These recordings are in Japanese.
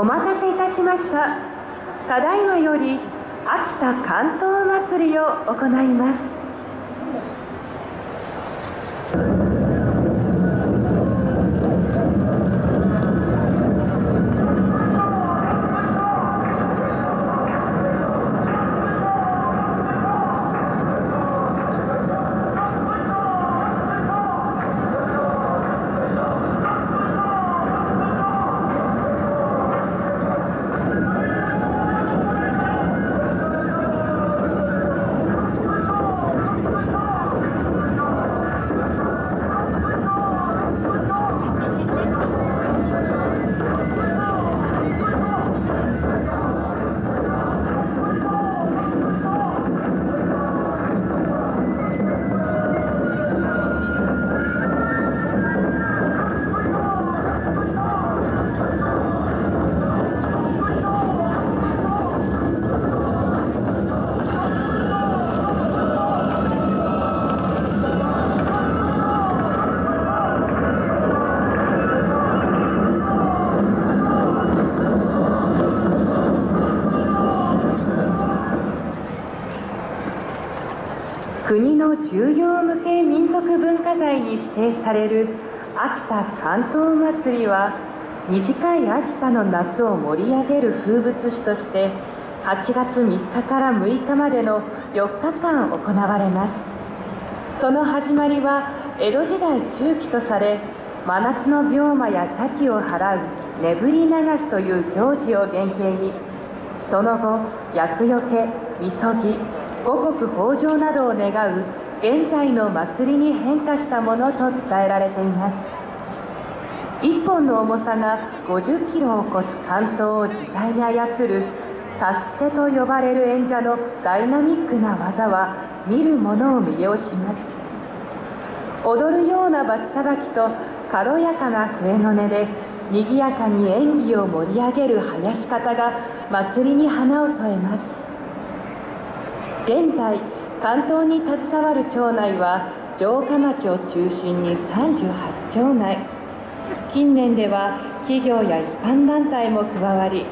お待たせいたしました。ただいまより秋田関東祭りを行います。国の重要無形民族文化財に指定される秋田関東祭りは短い秋田の夏を盛り上げる風物詩として8月3日から6日までの4日間行われます。その始まりは江戸時代中期とされ真夏の病魔や邪気を払う眠り流しという行事を原型にその後厄除けみそぎ五穀豊穣などを願う現在の祭りに変化したものと伝えられています。1本の重さが50キロを超す関東を自在に操る指し手と呼ばれる演者のダイナミックな技は見る者を魅了します。踊るような罰さばきと軽やかな笛の音で賑やかに演技を盛り上げる囃し方が祭りに花を添えます。現在関東に携わる町内は城下町を中心に38町内。近年では企業や一般団体も加わり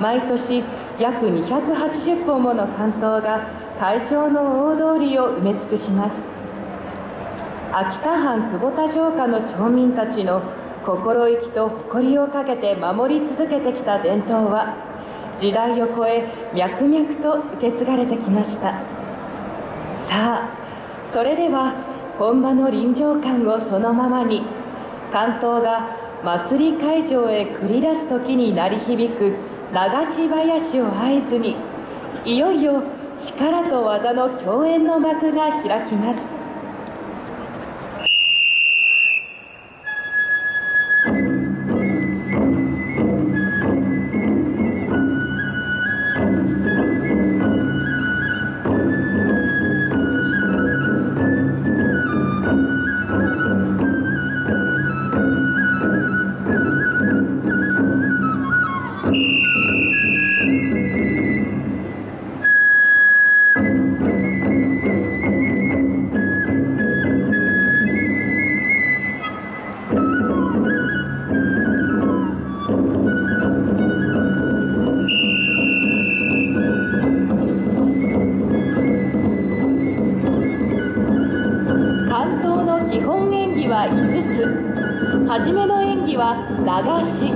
毎年約280本もの関東が会場の大通りを埋め尽くします。秋田藩久保田城下の町民たちの心意気と誇りをかけて守り続けてきた伝統は時代を超え脈々と受け継がれてきました。さあそれでは本場の臨場感をそのままに関東が祭り会場へ繰り出す時に鳴り響く流し林を合図にいよいよ力と技の共演の幕が開きます。流し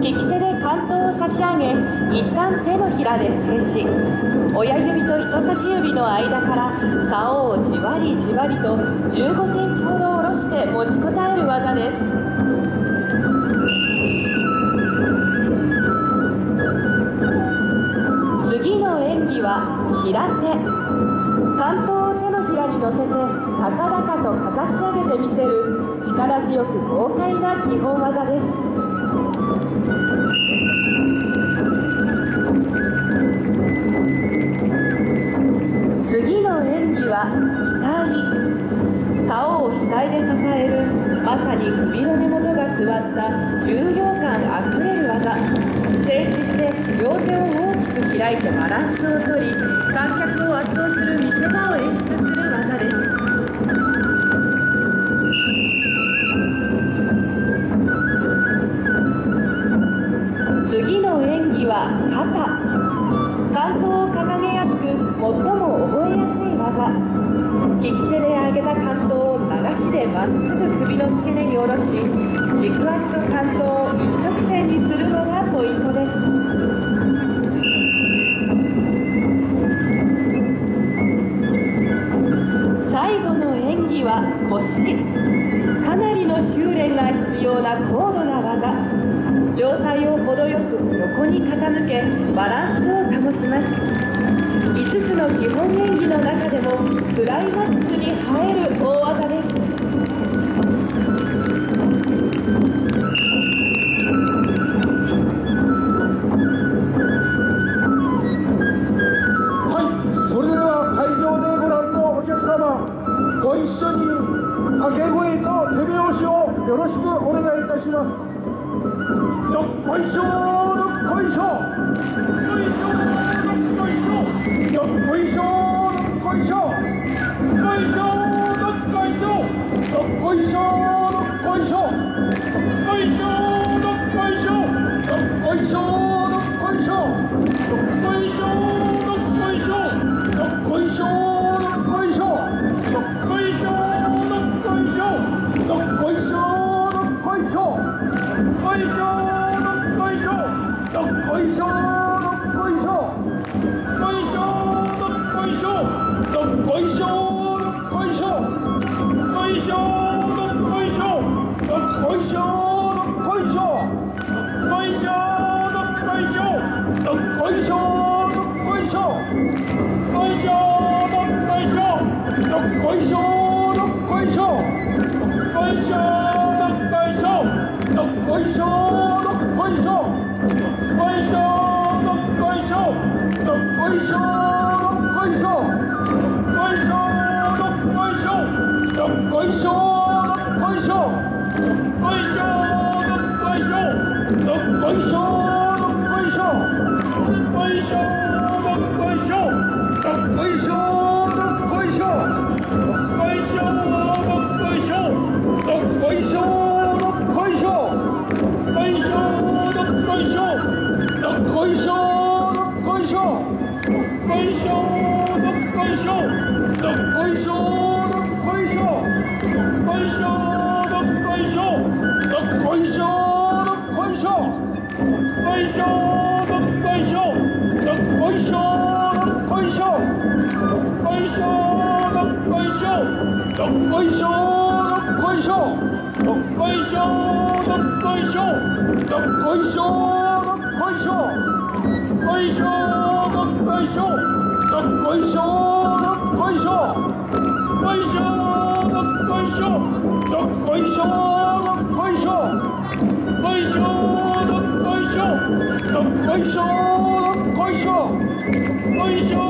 利き手で関東を差し上げ一旦手のひらで静止親指と人差し指の間から竿をじわりじわりと15センチほど下ろして持ちこたえる技です。次の演技は平手。関東を手のひらに乗せて高々とかざし上げてみせる力強く豪快な基本技です。次の演技は額竿を額で支えるまさに首の根元が座った重量感あふれる技。静止して両手を大きく開いてバランスをとり観客を圧倒する見せ場を演出する技です。関東を掲げやすく最も覚えやすい技。利き手で上げた関東を流しでまっすぐ首の付け根に下ろし軸足と関東を一直線にするのがポイントです。向けバランスを保ちます。5つの基本演技の中でもクライマックスに入どっこいしょどっこいしょどっこいしょどっこいしょどっこいしょどっこいしょどっこいしょどっこいしょどっこいしょどっこいしょどっこいしょ江湖龙退休龙退休こいしょどっこいしょどっこいしょどっこいしょどっこいしょどっこいしょどっこいしょどっこいしょどっこいしょどっこいしょどっこいしょどっこいしょどっこいしょどっこいしょどっこいしょ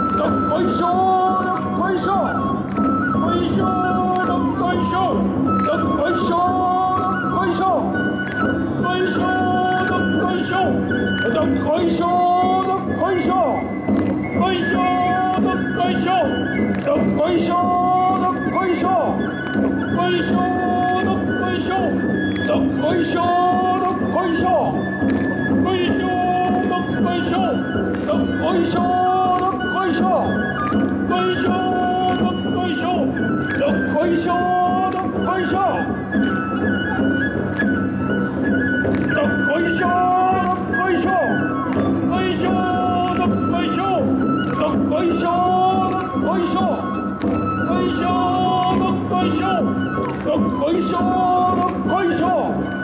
南归西北归上北归上南归上北归上北归上南归上北归上南归上北归上南归上北归上南归上北归上南归上北归上北归上いしょどっこいしょどっこいしょどっこいしょどっこいしょどっこいしょどっこいしょどっこいしょどっこいしょどっこいしょどっこいしょどっこいしょどっこいしょどっこいしょ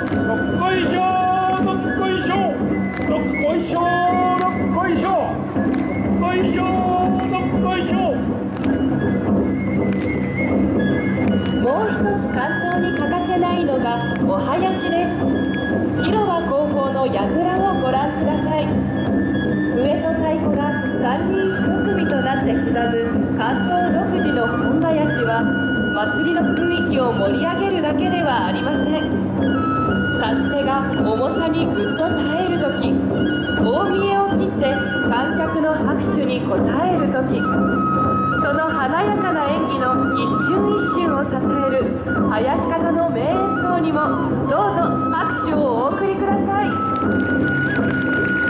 どっこいしょどっこいしょどっこいしょどっこいしょどっこいしょもう一つ関東に欠かせないのがお囃子です広場後方の櫓をご覧ください笛と太鼓が3人1組となって刻む関東独自の本囃子は祭りの雰囲気を盛り上げるだけではありません指し手が重さにぐっと耐える時大見えを切って観客の拍手に応える時その華やかな演技の一瞬一瞬を支える林方の名演奏にもどうぞ拍手をお送りください。